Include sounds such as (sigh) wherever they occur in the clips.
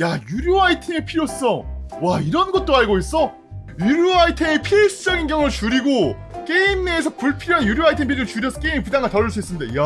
야 유료 아이템의 필요성. 와 이런 것도 알고 있어? 유료 아이템의 필수적인 경우를 줄이고 게임 내에서 불필요한 유료 아이템 비중을 줄여서 게임 부담을 덜을 수 있습니다. 이야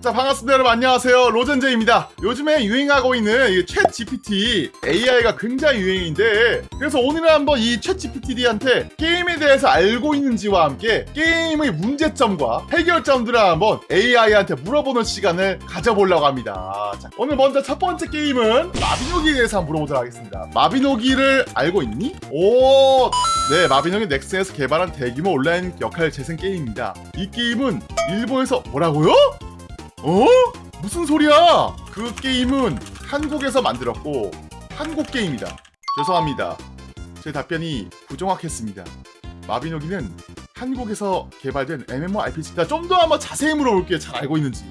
자 반갑습니다 여러분. 안녕하세요. 로젠제입니다. 요즘에 유행하고 있는 이챗 GPT AI가 굉장히 유행인데 그래서 오늘은 한번 이챗 GPT한테 게임에 대해서 알고 있는지와 함께 게임의 문제점과 해결점들을 한번 AI한테 물어보는 시간을 가져보려고 합니다. 자, 오늘 먼저 첫 번째 게임은 마비노기에 대해서 한번 물어보도록 하겠습니다. 마비노기를 알고 있니? 오, 네 마비노기 넥슨에서 개발한 대규모 온라인 역할 재생 게임입니다. 이 게임은 일본에서 뭐라고요? 어? 무슨 소리야? 그 게임은 한국에서 만들었고 한국 게임이다. 죄송합니다. 제 답변이 부정확했습니다. 마비노기는 한국에서 개발된 MMORPG다. 좀 더 한번 자세히 물어볼게요. 잘 알고 있는지.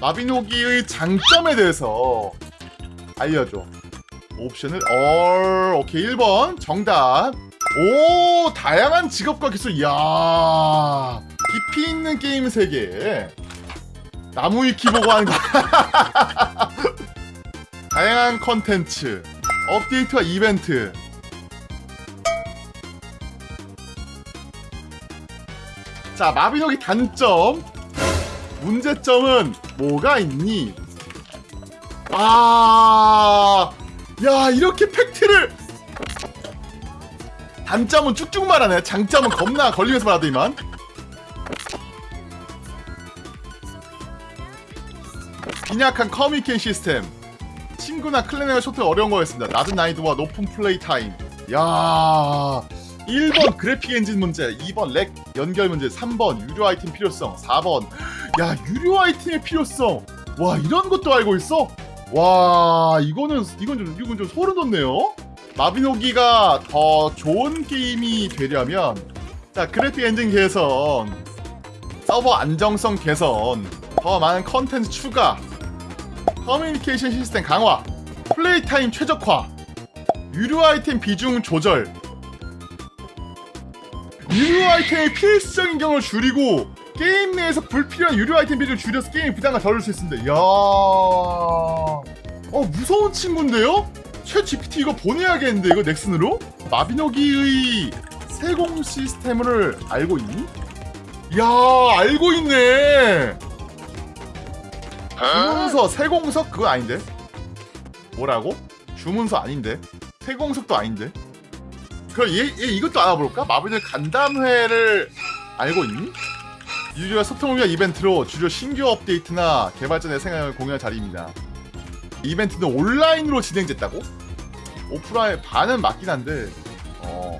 마비노기의 장점에 대해서 알려줘. 옵션을 얼 오케이 1번 정답. 오 다양한 직업과 기술 이야 깊이 있는 게임 세계. 나무 위키 보고 하는 거. (laughs) 다양한 컨텐츠, 업데이트와 이벤트. 자, 마비노기 단점. 문제점은 뭐가 있니? 아, 야, 이렇게 팩트를. 단점은 쭉쭉 말하네. 장점은 겁나 걸리면서 말하더니만. 빈약한 커뮤니케이션 시스템. 친구나 클랜의 소통 어려운 거였습니다. 낮은 난이도와 높은 플레이 타임. 야 1번 그래픽 엔진 문제 2번 렉 연결 문제 3번 유료 아이템 필요성 4번 야 유료 아이템의 필요성. 와 이런 것도 알고 있어? 와 이거는 이건 좀 이건 좀 소름 돋네요. 마비노기가 더 좋은 게임이 되려면 자 그래픽 엔진 개선 서버 안정성 개선 더 많은 컨텐츠 추가 커뮤니케이션 시스템 강화 플레이 타임 최적화 유료 아이템 비중 조절 유료 아이템의 필수적인 경우를 줄이고 게임 내에서 불필요한 유료 아이템 비중을 줄여서 게임 부담을 덜을 수 있습니다 이야 어 무서운 친구인데요? 최 GPT 이거 보내야겠는데 이거 넥슨으로? 마비노기의 세공 시스템을 알고 있니? 야 알고 있네 주문서 세공석 그거 아닌데 뭐라고? 주문서 아닌데 세공석도 아닌데 그럼 얘, 얘 이것도 알아볼까? 마블의 간담회를 알고 있니? 유저와 소통을 위한 이벤트로 주로 신규 업데이트나 개발자 내 생각을 공유할 자리입니다 이벤트는 온라인으로 진행됐다고? 오프라인 반은 맞긴 한데 어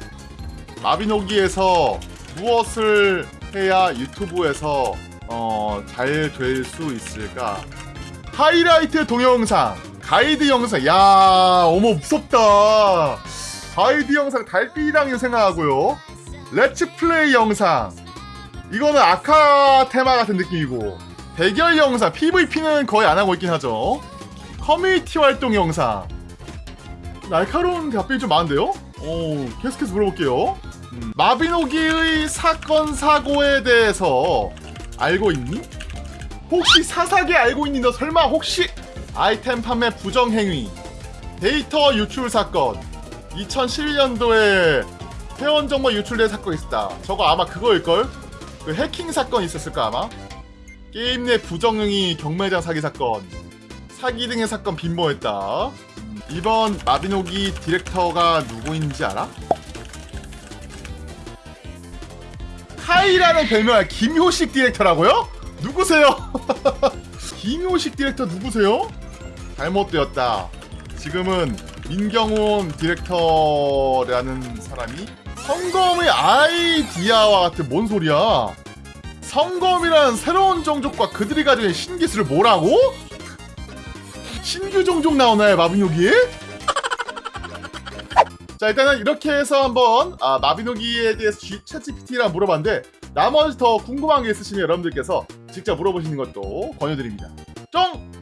마비노기에서 무엇을 해야 유튜브에서 어, 잘 될 수 있을까? 하이라이트 동영상, 가이드 영상. 야, 어머 무섭다. 가이드 영상 달빛이랑 생각하고요. let's play 영상. 이거는 아카 테마 같은 느낌이고 대결 영상, PVP는 거의 안 하고 있긴 하죠. 커뮤니티 활동 영상. 날카로운 답변이 좀 많은데요? 오, 계속해서 물어볼게요. 음, 마비노기의 사건 사고에 대해서 알고 있니? 혹시 사사기 알고 있니? 너 설마 혹시 아이템 판매 부정 행위, 데이터 유출 사건, 2011년도에 회원 정보 유출된 사건이 있었다. 저거 아마 그거일걸? 그 해킹 사건 있었을까 아마? 게임 내 부정 행위 경매장 사기 사건, 사기 등의 사건 빈번했다. 이번 마비노기 디렉터가 누구인지 알아? 카이라는 별명이 김효식 디렉터라고요? 누구세요? (laughs) 김효식 디렉터 누구세요? 잘못되었다. 지금은 민경훈 디렉터라는 사람이 성검의 아이디아와 같은 뭔 소리야? 성검이란 새로운 종족과 그들이 가진 신기술을 뭐라고? 신규 종족 나오나요 마비노기에? 자 일단은 이렇게 해서 한번 아, 마비노기에 대해서 챗GPT랑 물어봤는데 나머지 더 궁금한 게 있으시면 여러분들께서 직접 물어보시는 것도 권유드립니다. 쫑!